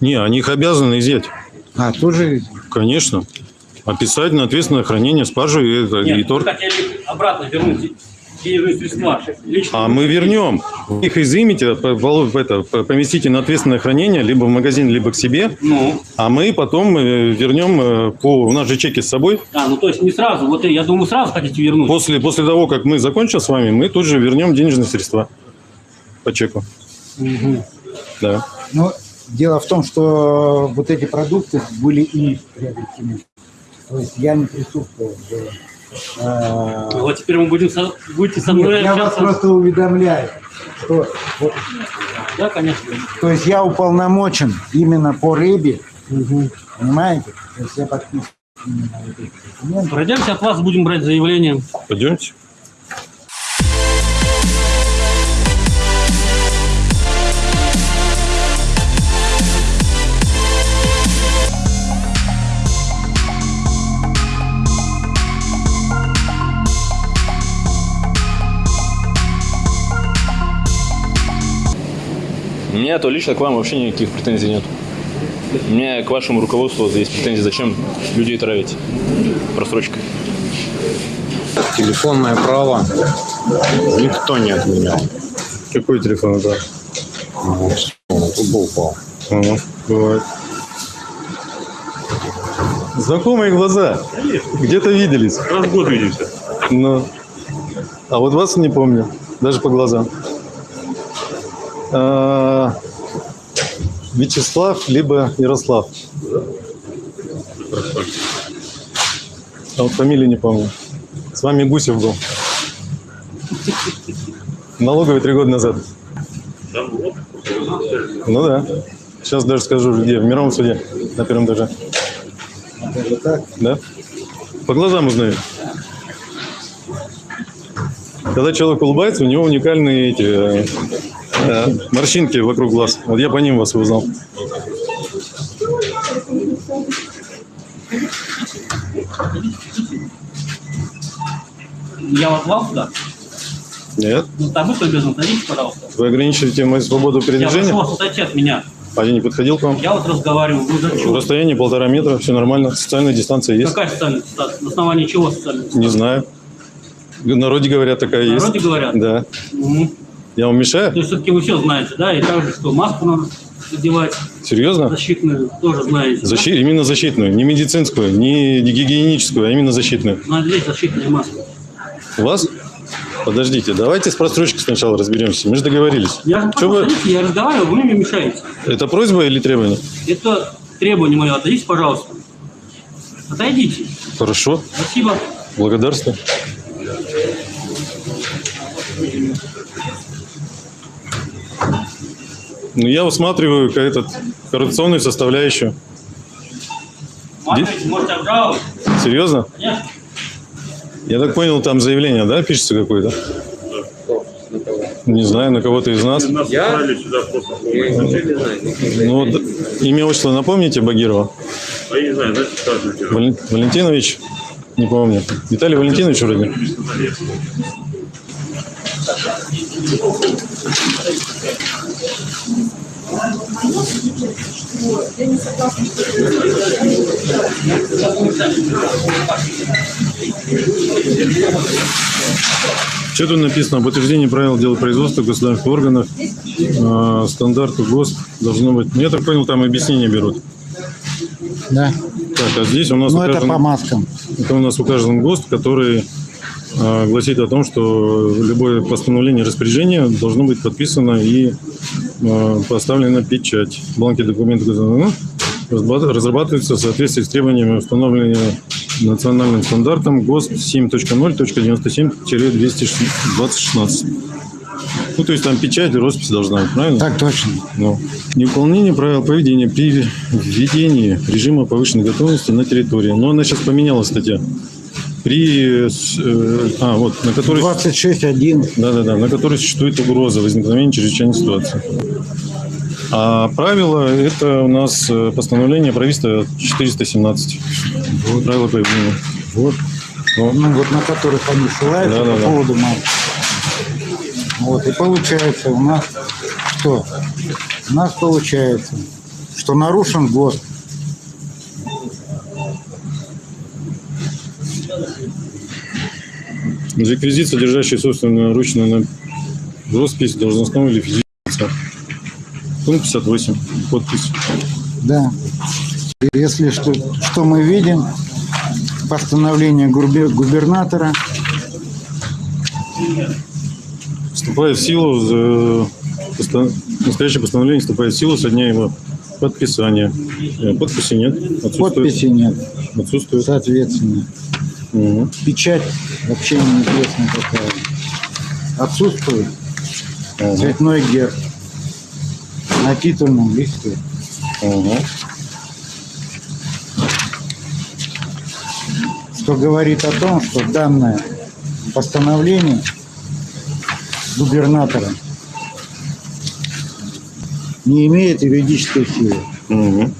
Не, они их обязаны изъять. А, тоже Конечно. Описать на ответственное хранение спаржи и, и Нет, вы торт. хотели обратно вернуть денежные средства. Лично. А мы вернем. Вы их изымите, по- это, по- поместите на ответственное хранение, либо в магазин, либо к себе. Ну, А мы потом э, вернем э, по... У нас же чеки с собой. а, ну то есть не сразу. Вот я думаю, сразу хотите вернуть. После, после того, как мы закончим с вами, мы тут же вернем денежные средства по чеку. Мгм. Да. Но дело в том, что вот эти продукты были ими приобретены. То есть я не присутствовал. в, а, Вот теперь мы будем со, будете со нет, мной я вас просто уведомляю, что вот, Да, конечно. то есть я уполномочен именно по рыбе, понимаете? То есть я документы. Пройдемте от вас, будем брать заявление. Пойдемте. У меня то лично к вам вообще никаких претензий нет. У меня к вашему руководству есть претензии, зачем людей травить просрочкой. Телефонное право никто не отменял. Какой телефон? Вот, тут бы упал. Ага, бывает. Знакомые глаза. Где-то виделись. Раз в год видимся. Ну, а вот вас не помню, даже по глазам. А, Вячеслав, либо Ярослав. А вот фамилию не помню. С вами Гусев был. Налоговый три года назад. Ну да. Сейчас даже скажу, где. В мировом суде. На первом этаже. Даже. Да? По глазам узнаю. Когда человек улыбается, у него уникальные эти э, морщинки вокруг глаз. Вот я по ним вас узнал. Я вас звал сюда? Нет? Ну, там вы обязан, отойдите, пожалуйста. Вы ограничиваете мою свободу Я прошу передвижения? вас отойти от меня. А я не подходил к вам? Я вот разговариваю, вы зачем? расстоянии полтора метра, все нормально. Социальная дистанция есть? Какая социальная дистанция? На основании чего социальная Не знаю. В народе говорят, такая В есть. народе говорят? Да. Мгм. Я вам мешаю? То есть все-таки вы все знаете, да? И также, что маску надо надевать Серьезно? защитную, тоже знаете. Защи- Именно защитную, не медицинскую, не гигиеническую, а именно защитную. да? Надеть защитную маску. У вас? Подождите, давайте с просрочкой сначала разберемся. Мы же договорились. Я, Чё вы- я разговариваю, вы мне мешаете. Это просьба или требование? Это требование мое. Отойдите, пожалуйста. Отойдите. Хорошо, Спасибо. благодарствую. Ну, я усматриваю этот коррупционную составляющую. Обжаловать. Серьезно? Конечно. Я так понял, там заявление, да, пишется какое-то? Не знаю, на кого-то из нас. Нас отправили сюда просто. Ну, вот, имя, отчество напомните Багирова? А я не знаю, знаете. Вален- Валентинович? Не помню. Виталий Валентинович вроде? Я не согласна, что Что тут написано? Об утверждении правил делопроизводства государственных органов, э, стандарту ГОСТ должно быть. Ну, Я так понял, там объяснения берут. Да. Так, а здесь у нас Ну, это по маскам. это у нас указан ГОСТ, который э, гласит о том, что любое постановление распоряжения должно быть подписано и поставлена печать. Бланки документов ну, разрабатываются в соответствии с требованиями, установленными национальным стандартом ГОСТ 7.0.97-2016. Ну, то есть там печать и роспись должна быть, правильно? Так точно. Ну, невыполнение правил поведения при введении режима повышенной готовности на территории. Но она сейчас поменялась, статья. При, с- э, а, вот, на которой... 26.1. Да-да-да, на которой существует угроза возникновения чрезвычайной ситуации. А правило – это у нас э, постановление правительства 417. Правила поведения. Вот. Ну, вот на которых они ссылаются Да, да, по да. поводу марки. Вот, и получается у нас что? У нас получается, что нарушен год. Реквизит, содержащий собственную ручную на- роспись должностного или физического лица. Пункт 58. Подпись. Да. Если что, что мы видим, постановление губер- губернатора Вступает в силу, э, настоящее постановление вступает в силу со дня его подписания. Э, Подписи нет. Отсутствует. Подписи нет. Отсутствует. Соответственно. Печать вообще неизвестно какая. Отсутствует. Цветной герб. На титульном листе. Что говорит о том, что данное постановление губернатора не имеет юридической силы. Мгм.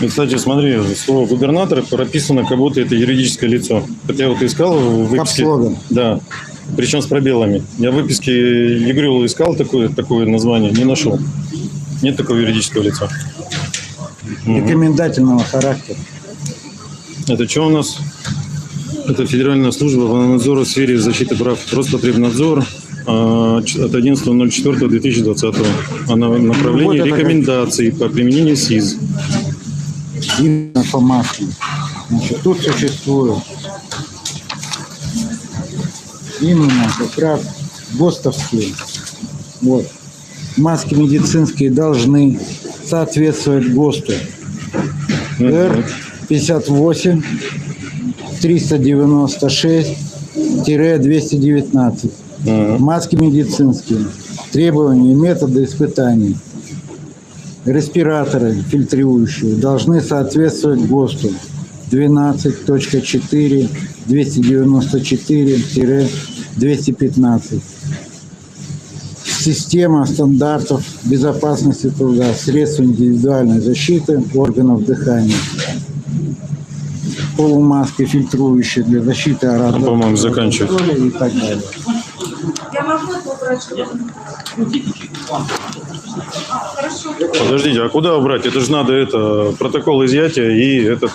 И, кстати, смотри, слово губернатор прописано, как будто это юридическое лицо. Хотя вот искал в выписке... Капслогом. Да, причем с пробелами. Я в выписке Егрюла искал такое, такое название, не нашел. Нет такого юридического лица. Рекомендательного характера. Это что у нас? Это Федеральная служба по надзору в сфере защиты прав Роспотребнадзор а, от 11.04.2020. Она направление Вот это как- рекомендаций по применению СИЗ. Именно по маске. Значит, тут существует именно как раз ГОСТовские. Вот. Маски медицинские должны соответствовать ГОСТу. Р 58 396 219. Маски медицинские. Требования и методы испытаний. Респираторы фильтрующие должны соответствовать ГОСТу 12.4 294-215. Система стандартов безопасности труда, средств индивидуальной защиты органов дыхания. Полумаски фильтрующие для защиты Ну, по-моему, заканчивает. и так далее. Я могу это убрать? Хорошо. Подождите, а куда убрать? Это же надо это протокол изъятия и этот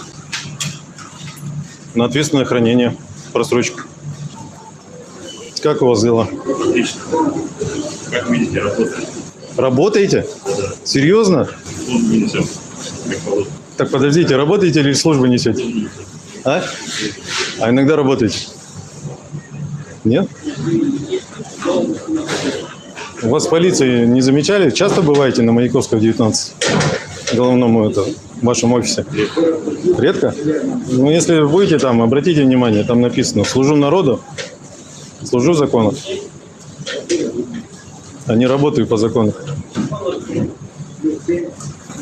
на ответственное хранение просрочку. Как у вас дела? Отлично. Как видите, работает. Работаете? Серьезно? Службу несем. Так подождите, работаете или службу несете? А? А иногда работаете? Нет? У вас полиции не замечали? Часто бываете на Маяковского 19? Головному это, в вашем офисе? Редко? Ну, если будете там, обратите внимание, там написано «Служу народу, служу закону». А не работаю по закону.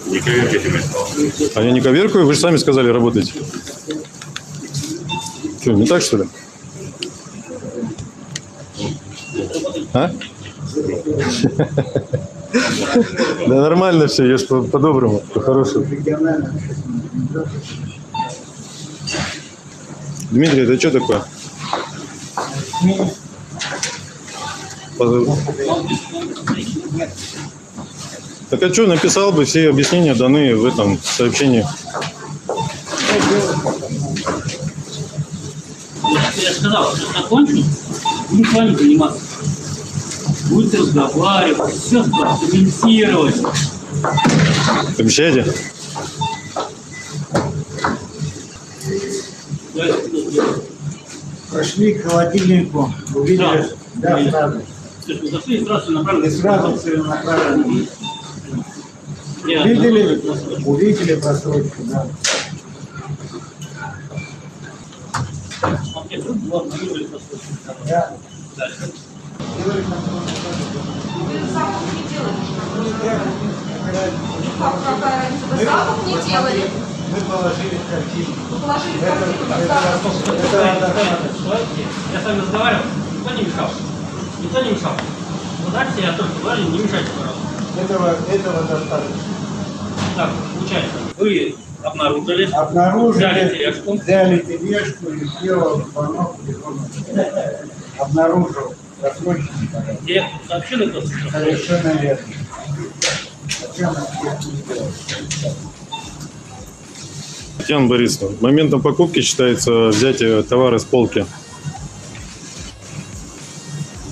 Не коверкайте. А я не коверкаю, вы же сами сказали, работаете. Что, не так, что ли? А? Да нормально все, я по- по-доброму, по-хорошему. Дмитрий, это что такое? Так а что, написал бы, все объяснения даны в этом сообщении. Я сказал, что закончу, буду с вами заниматься. Будете разговаривать, все комментировать. Обещаете? Прошли к холодильнику, увидели, да, сразу. Вы зашли и сразу направили. И сразу целенаправленно. Я- Увидели, увидели просрочку, да. Ну, ладно, выбрали просто. Да. Там запах не делали. Вы. Мы положили в картину. Вы положили в Это- картину, как это запах. достаточно. Я с вами разговаривал, никто не мешал. Никто не мешал. Вот дальше я тоже говорю, не мешайте, пожалуйста. Этого, этого достаточно. Так, получается, вы обнаружили, Обнаружили, взяли тележку, взяли тележку и сделал звонок телефону. Обнаружил порядок. где сообщили просто, что Совершенно верно. Татьяна Борисовна, моментом покупки считается взятие товара с полки.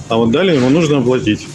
А вот далее ему нужно оплатить.